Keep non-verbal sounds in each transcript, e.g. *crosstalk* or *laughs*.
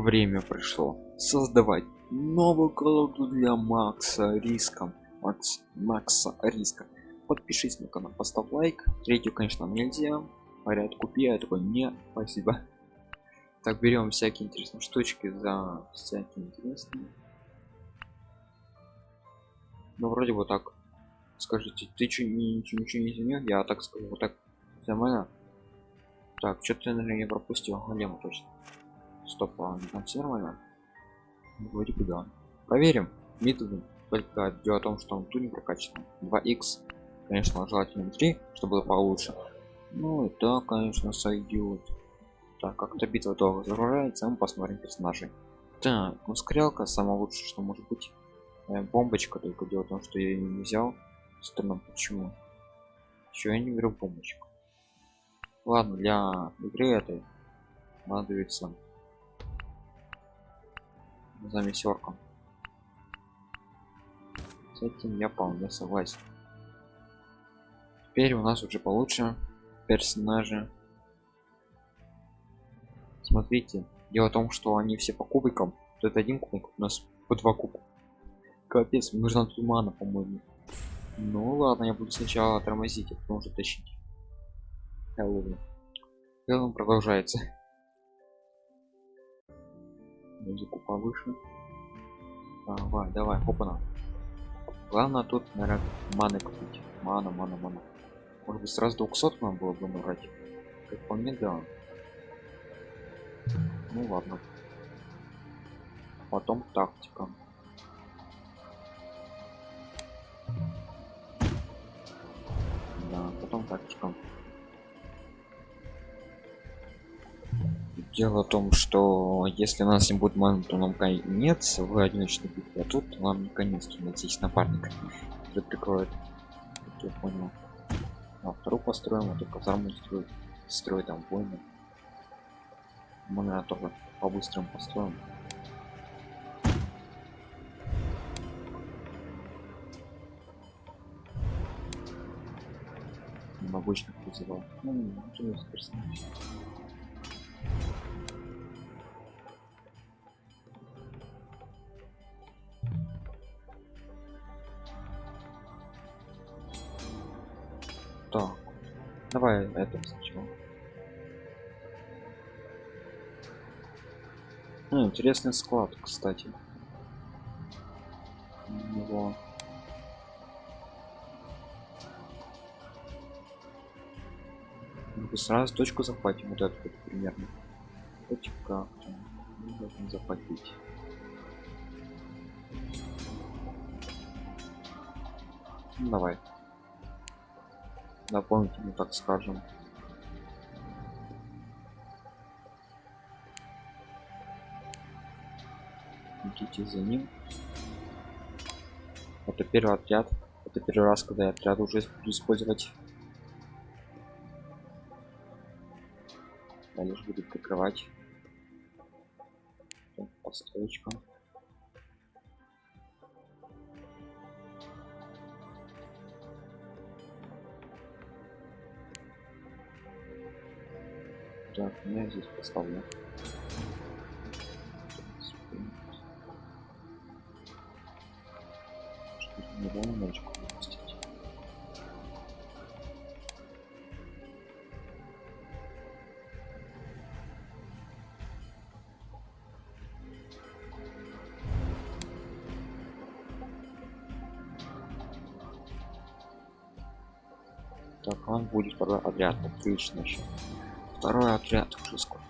время пришло создавать новую колоду для макса риска. Макс макса риска. Подпишись на канал поставь лайк. Третью конечно нельзя. Говорят купи я такой не спасибо так берем всякие интересные штучки за всякие интересные. Ну вроде бы так. Скажите ты что ничего, ничего не изменил? Я так скажу вот так. Нормально так что-то наверное не пропустил. Голема точно стоп а там все нормально вроде бы да проверим. Методом только дело о том что он тут не прокачан. 2x конечно желательно 3 чтобы было получше. Ну да конечно сойдет так как-то битва долго загружается мы посмотрим персонажей. Так ну скрялка самое лучшее что может быть. Э, бомбочка только дело в том что я ее не взял. Странно почему? Еще я не беру бомбочку. Ладно для игры этой надо месерком с этим я вполне согласен. Теперь у нас уже получше персонажи. Смотрите дело в том что они все по кубикам. Тут один кубик у нас по два куба капец нужно тумана по-моему. Ну ладно я буду сначала тормозить а потом уже тащить. Хэллоуин. Хэллоуин продолжается музыку повыше. Давай давай хопана главное тут наверное маны купить. Мана мана мана. Может быть сразу 200 нам было бы набрать? Как по мне да. Ну ладно. Потом тактика. Да потом тактика дело в том что если у нас не будет ман то нам конец в одиночной битве а тут нам не конец здесь напарник который прикроет. Я понял. А вторую построим а то казарму строить строить там войны мы наверное тоже по-быстрому построим. Обычных вызывал ну, давай это сначала. Ну, интересный склад кстати. Его. Сразу точку захватим вот эту вот примерно. Точка должен захватить ну, давай дополнительно так скажем. Идите за ним. Это первый отряд. Это первый раз когда я отряд уже буду использовать. Я лишь буду прикрывать построечка Так, я здесь поставлю. Недавно мальчику выпустить. Так, он будет второй отряд, отлично еще второй отряд уже скоро.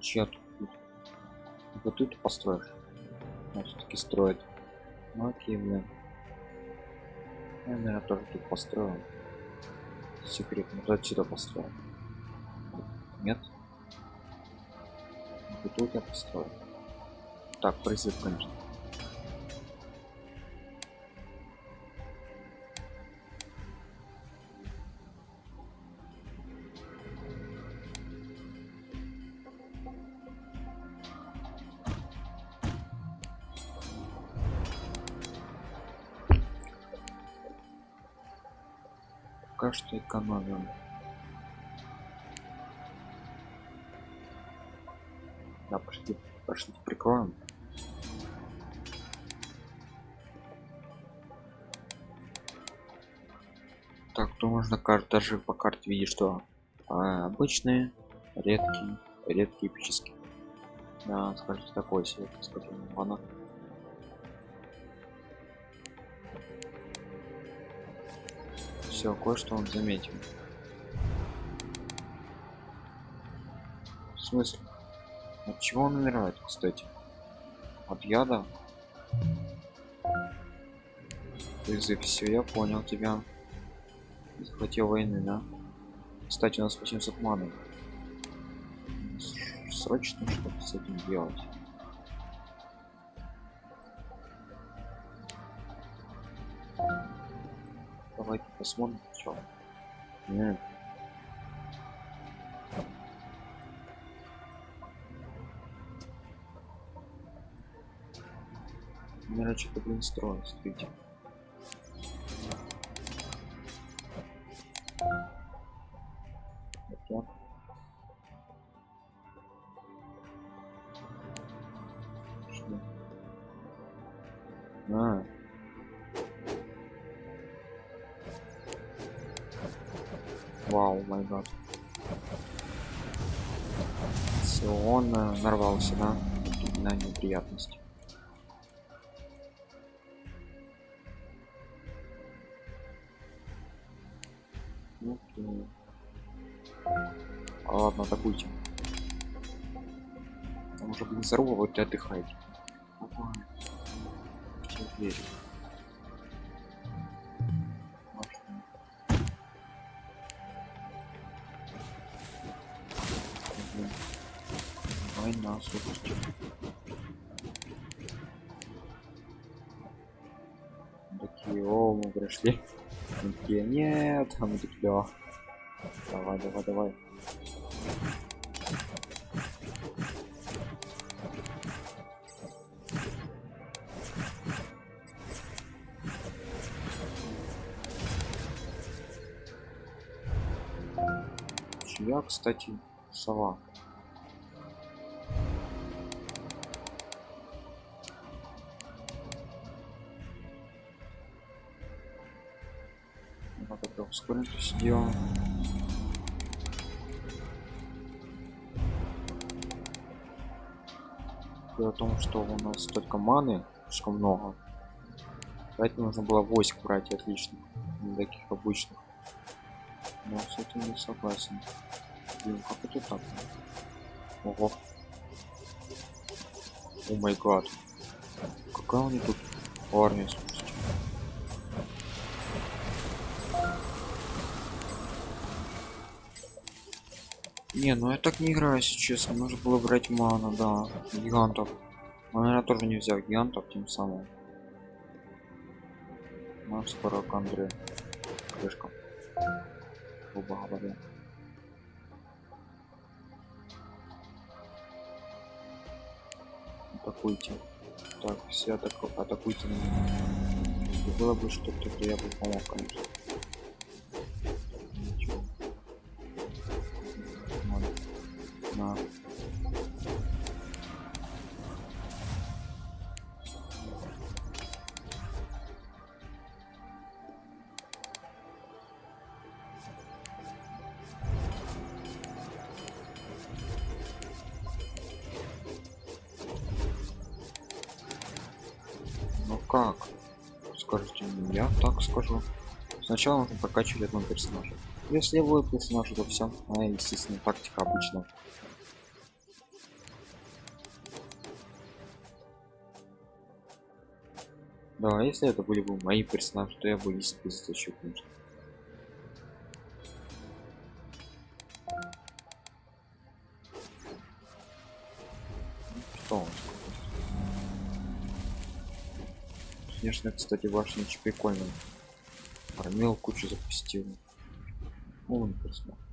Чья тут? Вот тут построишь. Все-таки строит ну окей блин я, наверное, тоже тут построил. Секрет, вот отсюда построил. Нет? Вот тут я построил. Так, призыв, конечно. Пока что экономим. Да, пошли, пошли прикроем. Так, то можно карт даже по карте видеть, что а, обычные, редкие, редкие эпические. Да, скажите такой себе, скажем, ладно. Все, кое-что он заметил. В смысле? От чего он умирает, кстати? От яда? Язык, все, я понял тебя. Захватил войны, да? Кстати, у нас 800 маны. Срочно что-то с этим делать. Посмотрим, что. Нет. Наверное, что-то, блин, строить, смотрите. Так. Вау, май гад. Все, он э, нарвался, да? На неприятности. Ну. А, ладно, атакуйте. Там уже, блин, зарубы, вот и отдыхайте. Давай. Все верю. Война, слушайте. Такие, о, мы пришли. Мы такие, нет, а мы такие, да. Давай, давай, давай. Чья, кстати, сова? Вот это ускорить сделаем. Дело в том, что у нас только маны слишком много. Поэтому нужно было войск брать отлично. Не таких обычных. Но с этим не согласен. Блин, как это так? Ого. О май гад. Какая у них тут армия. Не, ну я так не играю, если честно. Нужно было брать ману, да. Гигантов. Но, наверное, тоже не взял гигантов тем самым. Ну, скоро к Андре. Крышка. Грубо говоря. Атакуйте. Так, все атаку... атакуйте было бы что-то, то я бы помог, конечно. Как? Скажите мне, я так скажу. Сначала нужно прокачивать одного персонажа. Если его персонаж, то все. А, естественно, тактика обычно. Да, если это были бы мои персонажи, то я бы естественно затащил, конечно. Что он? Конечно, кстати, ваш очень прикольный. Армел кучу запустил. О, не посмотрел.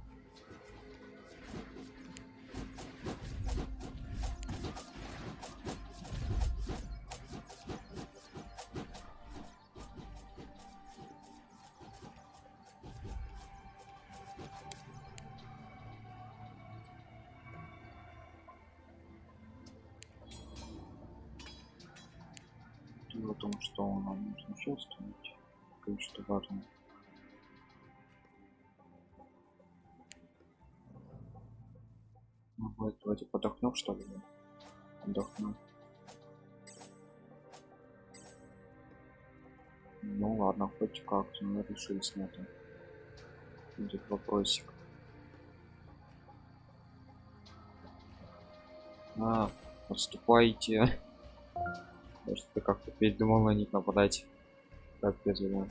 Том что нам нужно чувствовать кое-что важно ну, вот, давайте подохнем что ли? Отдохну ну ладно хоть как-то мы решились на это будет вопросик. А отступайте может ты как-то передумал на них нападать. Как я знаю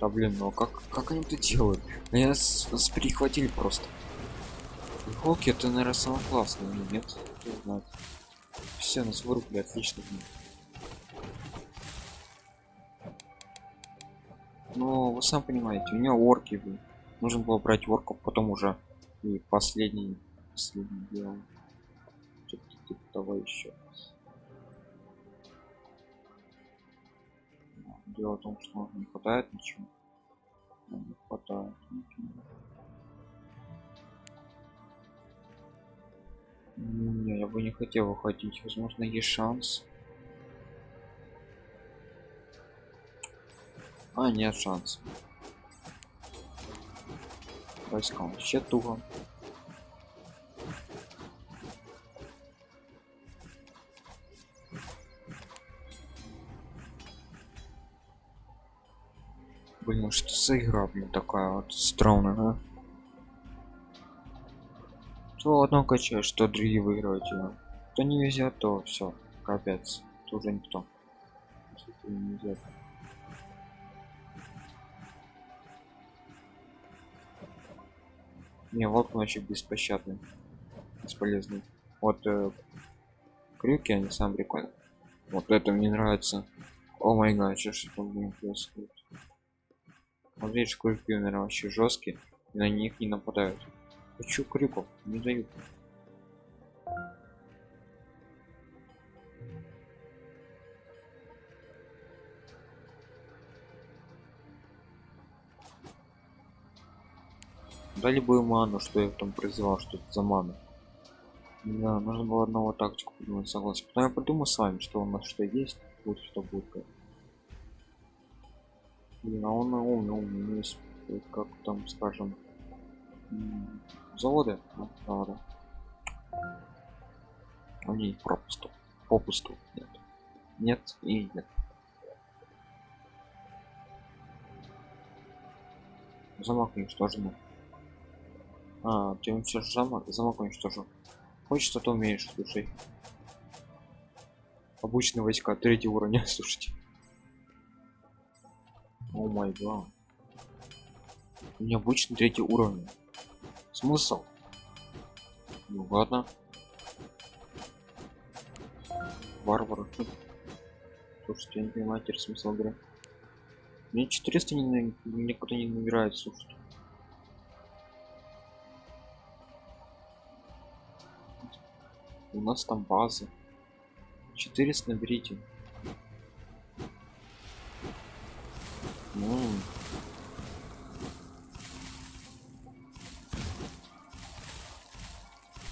да блин ну а как как они это делают? Меня с, с перехватили просто. Голки это наверное самое классное нет все нас вырубили отлично но вы сам понимаете у меня орки были нужно было брать орков потом уже. И последний последний дело типа того еще. Дело в том что не хватает ничего. Не хватает ничего. Не, я бы не хотел выходить. Возможно есть шанс. А нет шанс войска вообще туго блин что за игра блин такая вот странная да? то одно качаешь что другие выигрывают его то не везет то все капец тоже никто не везет. Не, волк вообще беспощадный. Бесполезный. Вот э, крюки, они сам прикольно. Вот это мне нравится. О май гад, что ж там будет происходить? Вот видишь, крюки, вообще жесткие, и на них не нападают. Хочу крюков, не дают. дали бы ману что я там призывал что это за ману да нужно было одного тактику придумать согласен потом я подумаю с вами что у нас что есть будет что будет Блин, а он умный умный есть как там скажем заводы а, заводы у них пропусту попусту нет нет и нет замок уничтоженный а, ты уничтожил замок, замок уничтожил. Хочешь, что умеешь, слушай. Обычные войска, третий уровень, *laughs* слушайте. О май гад. Необычный третий уровень. Смысл? Ну ладно. Варвар. Слушайте, я не понимаю теперь смысл игры. Мне 400 не, никуда не набирает, слушайте. у нас там база 400 наберите ну.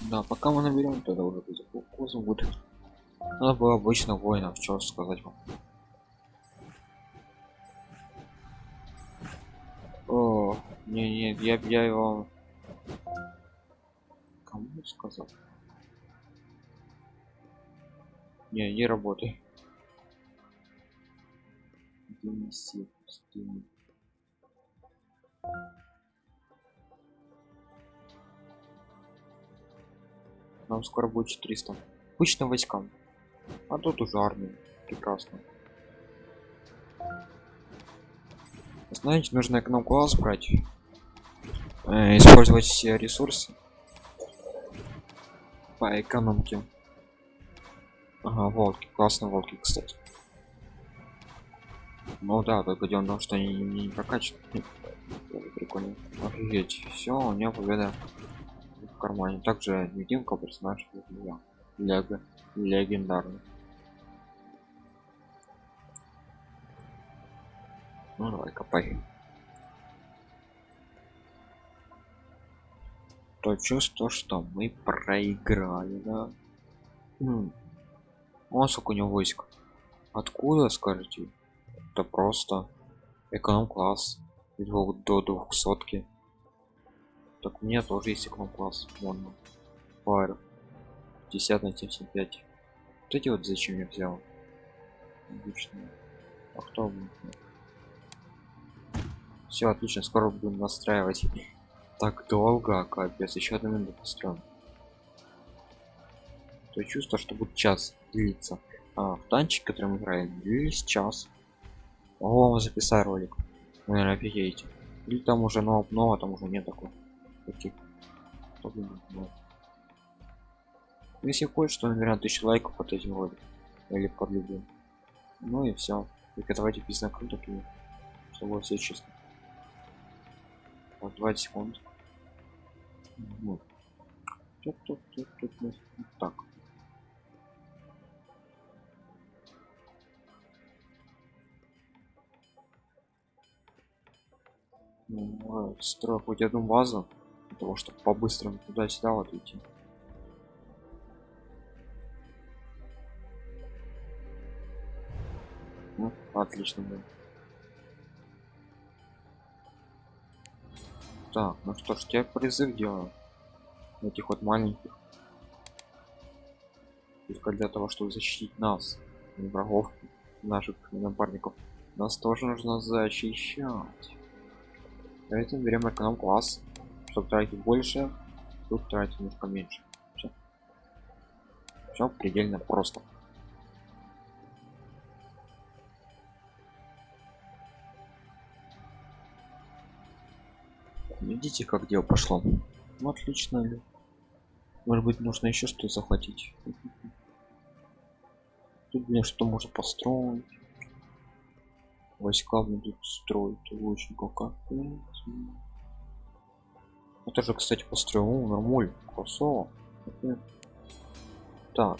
да пока мы наберем тогда уже кузов будет. Надо было обычно воинов что сказать вам. О не не я я его кому сказал? Не, не Нам скоро будет 400. Обычным войскам. А тут уже армия. Прекрасно. Знаете, нужно эконом класс брать. Э, использовать все ресурсы по экономке. Ага, волки, классно волки, кстати. Ну да, только дело в том, что они не прокачаны. Прикольно. Офигеть. Все, у меня победа в кармане. Также невидимка персонаж Лего. Легендарный. Ну давай, копай. То чувство, что мы проиграли, да? М. О, сколько у него войск. Откуда, скажете? Это просто эконом-класс. До, двухсотки. Так у меня тоже есть эконом-класс. Вон. Фаер. 50 на 75. Вот эти вот зачем я взял? Отлично. А кто Все отлично, скоро будем настраивать. *laughs* Так долго, капец, еще одну минуту построим. То чувство, что будет час длиться. А, в танчик, который мы играем, длились час. О, записать ролик. Вы, наверное, офигеете. Или там уже нового, нового там уже нет такого. Если хочешь, то, наверное, тысячу лайков под этим роликом. Или под любым. Ну и все. И давайте писать круто, чтобы все честно. Вот 20 секунд. Вот. Тут, тут, тут, тут, тут. Так. Ну, строю хоть одну базу, для того, чтобы по-быстрому туда-сюда вот идти. Ну, отлично, да. Так, ну что ж, я призыв делаю. Этих вот маленьких. Только для того, чтобы защитить нас, врагов, наших напарников. Нас тоже нужно защищать. Поэтому берем эконом класс, чтобы тратить больше, тут тратить немножко меньше. Все. Все предельно просто. Видите, как дело пошло? Ну, отлично. Может быть, нужно еще что захватить. Тут мне что можно построить. Войска будут строить. Лучников как это же кстати построил нормуль красово так.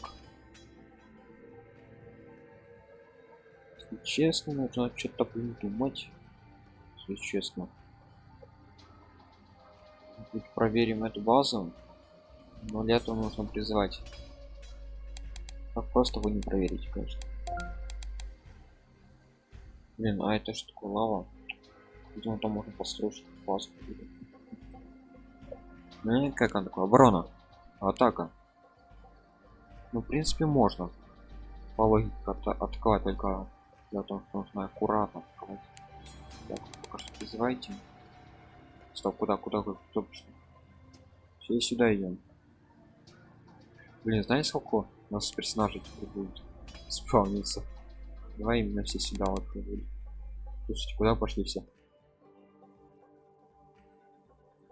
Если честно нужно что-то придумать. Если честно. Тут проверим эту базу. Но для этого нужно призвать. Как просто вы не проверите конечно блин а это что такое лава. Видимо, там можно построить базу. Ну как она такое оборона. Атака. Ну в принципе можно. По логике атаковать только для того что нужно аккуратно так, пока что призывайте стоп куда куда вы кто все сюда идем. Блин знаете сколько у нас персонажей теперь будет спавниться давай именно все сюда вот будут слушайте куда пошли все?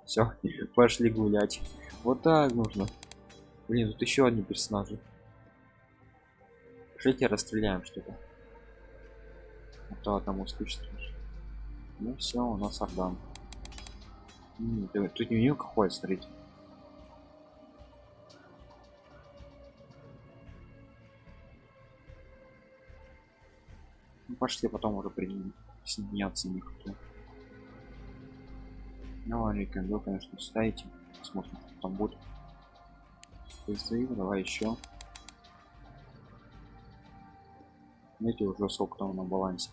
Все *laughs* пошли гулять. Вот так нужно. Блин тут еще одни персонажи. Жить расстреляем что-то. А то одному скучно. Ну все у нас ордан. Тут не какой смотрите пошли потом уже присоединяться никто ну рекомендую конечно ставите посмотрим что там будет. Призыв давай еще видите уже сколько там на балансе.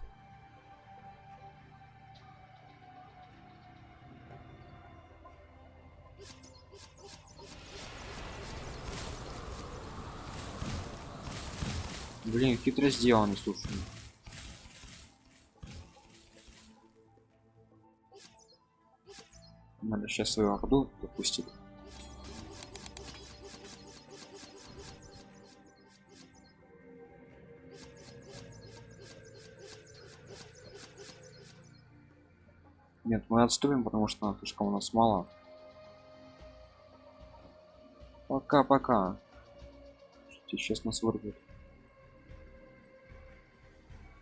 Блин, хитро сделано, слушай. Надо сейчас свою орду допустить. Нет, мы отступим, потому что слишком у нас мало. Пока-пока. Сейчас нас вырвет.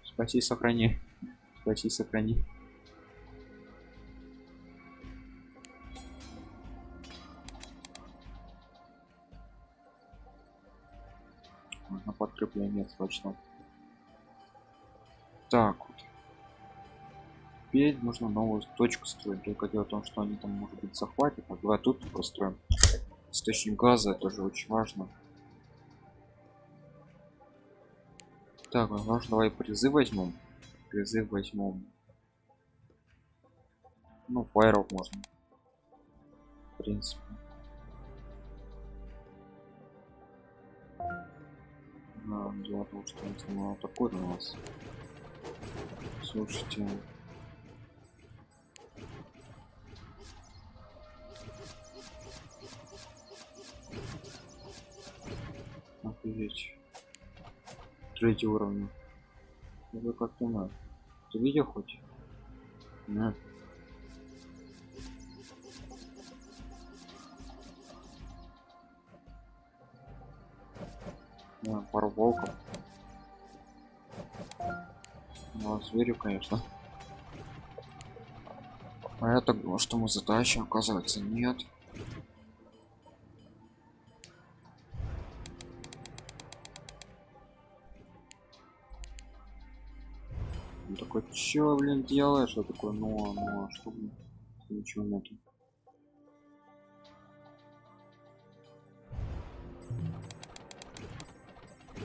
Спаси, сохрани. *laughs* Спаси, сохрани. Срочно. Так вот. Теперь нужно новую точку строить. Только дело в том, что они там может быть захватят. А давай тут построим. Источник газа тоже очень важно. Так, ну, может давай призыв возьмем. Призыв возьмем. Ну, фаеров можно. В принципе. А, дело в том, что он самого такой у нас. Слушайте. Офигеть. Третий уровень. Это как ты знаешь. Ты видел хоть? Нет. Да, пару волков. Ну, а зверю, конечно. А думал, что мы задачи, оказывается, нет. Такой, чё, блин, делаешь? Я такой, ну, а, ну, а что? Ничего нету.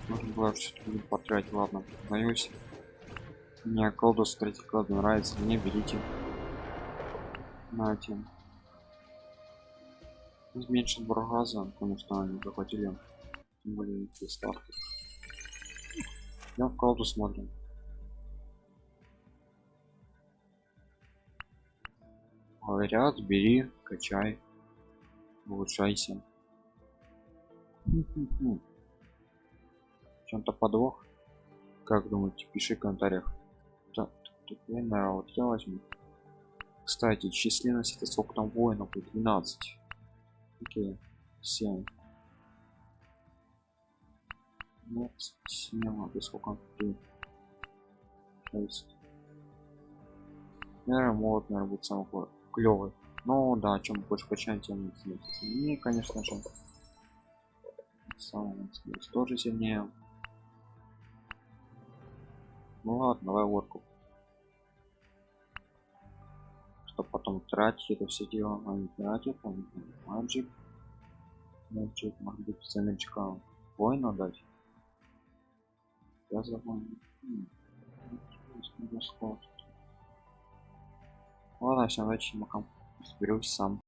Можно было все-таки потратить, ладно, боюсь. Мне колдус третий клад нравится, мне берите. Нате. Зменшить бургаза, потому что они захватили. Тем более старты. Я в колду смотрим. Говорят, бери, качай, улучшайся. Чем-то подвох. Как думаете пиши в комментариях. Так, я, наверное, вот я возьму. Кстати численность это сколько там воинов? Будет 12 окей 7 ну 7 а сколько? 3 6 наверное молот наверное будет самый клевый ну да чем больше качаем тем сильнее. Конечно же самый тоже сильнее ну ладно, давай ворку. Чтоб потом тратить это все дело, а не тратить, там маджик. Маджик, может быть, ценочка воина дать. Я забыл. Ладно, всем удачи, макам. Разберусь сам.